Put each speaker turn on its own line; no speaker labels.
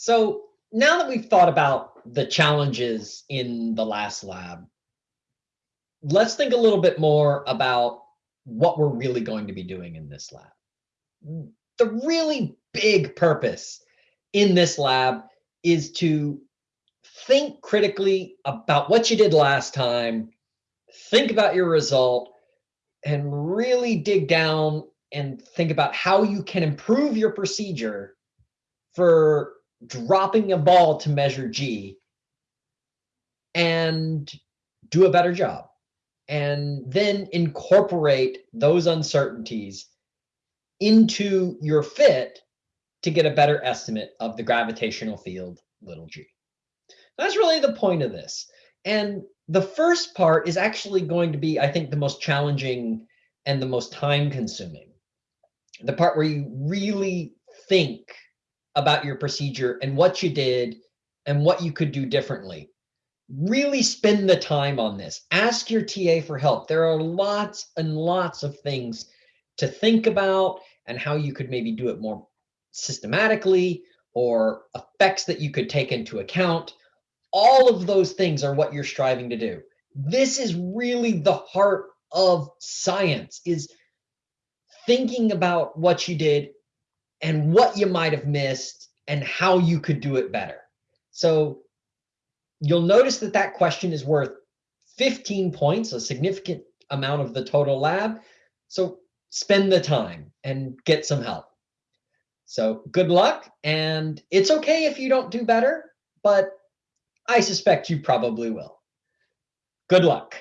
So now that we've thought about the challenges in the last lab, let's think a little bit more about what we're really going to be doing in this lab. The really big purpose in this lab is to think critically about what you did last time, think about your result, and really dig down and think about how you can improve your procedure for dropping a ball to measure G and do a better job. And then incorporate those uncertainties into your fit to get a better estimate of the gravitational field, little g. That's really the point of this. And the first part is actually going to be, I think, the most challenging and the most time consuming. The part where you really think about your procedure and what you did and what you could do differently. Really spend the time on this. Ask your TA for help. There are lots and lots of things to think about and how you could maybe do it more systematically or effects that you could take into account. All of those things are what you're striving to do. This is really the heart of science is thinking about what you did and what you might have missed and how you could do it better. So you'll notice that that question is worth 15 points, a significant amount of the total lab. So spend the time and get some help. So good luck. And it's okay if you don't do better, but I suspect you probably will. Good luck.